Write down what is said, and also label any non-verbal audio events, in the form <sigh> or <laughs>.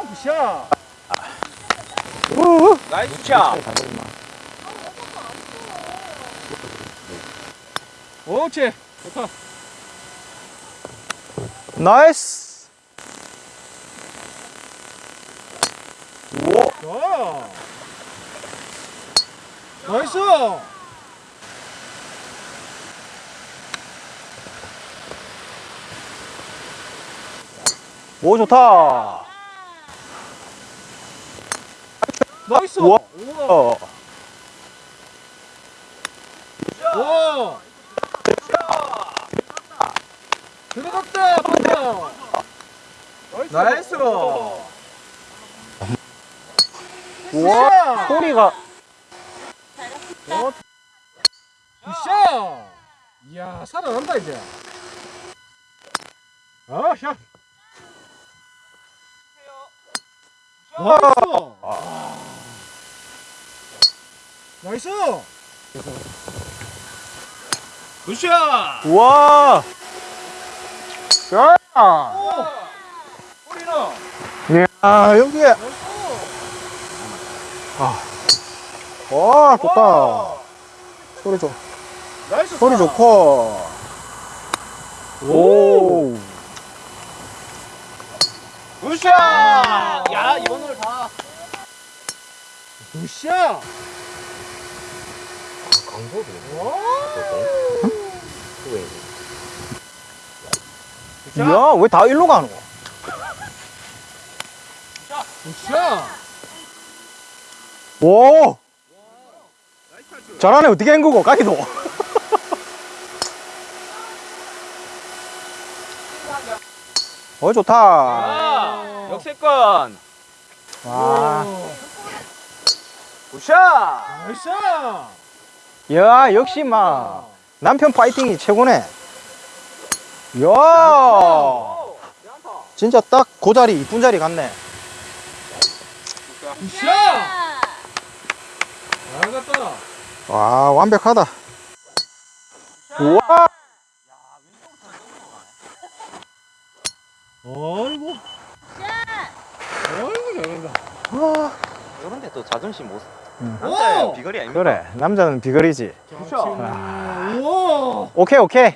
아, 굿샷. 우. 나이스 샷. 옳지. 좋다. 나이스. 오. 좋아. 나이스. 오 좋다. 나이스. 우와. 우와. 어. 와. 들어갔다. 봤다. 나이스. 우와. 소리가 굿샷. 이야 살아난다 이제. 아 샷. 나이스. 나이스. 굿샷. 우와. 야. 오. 야 여기. 아. 와 좋다. 소리 좋. 나이스. 소리 좋고. 오. 굿샷. 야 이번 홀 다. 굿샷. 야 왜 다 일로 가노? 굿샷. 오. 잘하네 어떻게 한 거고 까기도. <laughs> 어 좋다. 아, 역세권. 와. 굿샷. 나이스. 야 역시 막 남편 파이팅이 최고네. 야. 진짜 딱 그 자리 이쁜 자리. 잘 갔다. 와 완벽하다. 우와. 어이구. 어이구 잘한다. 와. 그런데 또 자존심 못. 응. 남자의 오! 비거리 아닙니까? 그래 남자는 비거리지. 굿샷. 우와. 오케이 오케이.